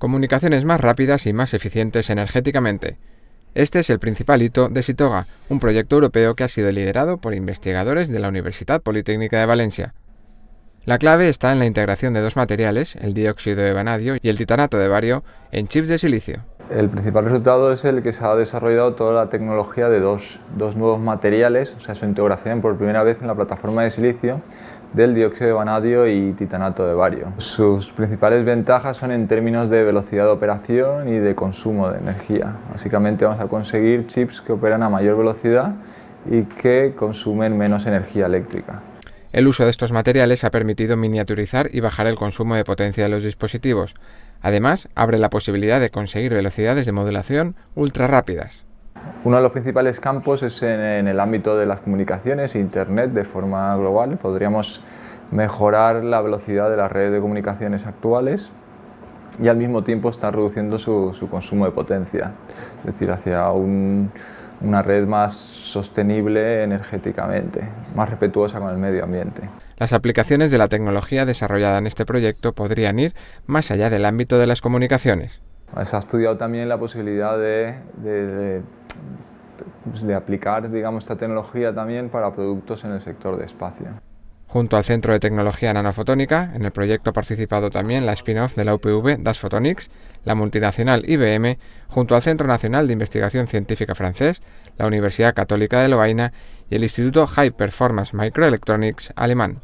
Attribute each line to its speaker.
Speaker 1: comunicaciones más rápidas y más eficientes energéticamente. Este es el principal hito de Sitoga, un proyecto europeo que ha sido liderado por investigadores de la Universidad Politécnica de Valencia. La clave está en la integración de dos materiales, el dióxido de vanadio y el titanato de bario, en chips de silicio.
Speaker 2: El principal resultado es el que se ha desarrollado toda la tecnología de dos, dos, nuevos materiales, o sea, su integración por primera vez en la plataforma de silicio del dióxido de vanadio y titanato de bario. Sus principales ventajas son en términos de velocidad de operación y de consumo de energía. Básicamente vamos a conseguir chips que operan a mayor velocidad y que consumen menos energía eléctrica.
Speaker 1: El uso de estos materiales ha permitido miniaturizar y bajar el consumo de potencia de los dispositivos. Además, abre la posibilidad de conseguir velocidades de modulación ultra rápidas.
Speaker 2: Uno de los principales campos es en, el ámbito de las comunicaciones, Internet de forma global. Podríamos mejorar la velocidad de las redes de comunicaciones actuales y al mismo tiempo estar reduciendo su, su consumo de potencia, es decir, hacia un, una red más sostenible energéticamente, más respetuosa con el medio ambiente.
Speaker 1: Las aplicaciones de la tecnología desarrollada en este proyecto podrían ir más allá del ámbito de las comunicaciones.
Speaker 2: Se ha estudiado también la posibilidad de, de, de aplicar digamos, esta tecnología también para productos en el sector de espacio.
Speaker 1: Junto al Centro de Tecnología Nanofotónica, en el proyecto ha participado también la spin-off de la UPV Das Photonics, la multinacional IBM, junto al Centro Nacional de Investigación Científica francés, la Universidad Católica de Lovaina y el Instituto High Performance Microelectronics alemán.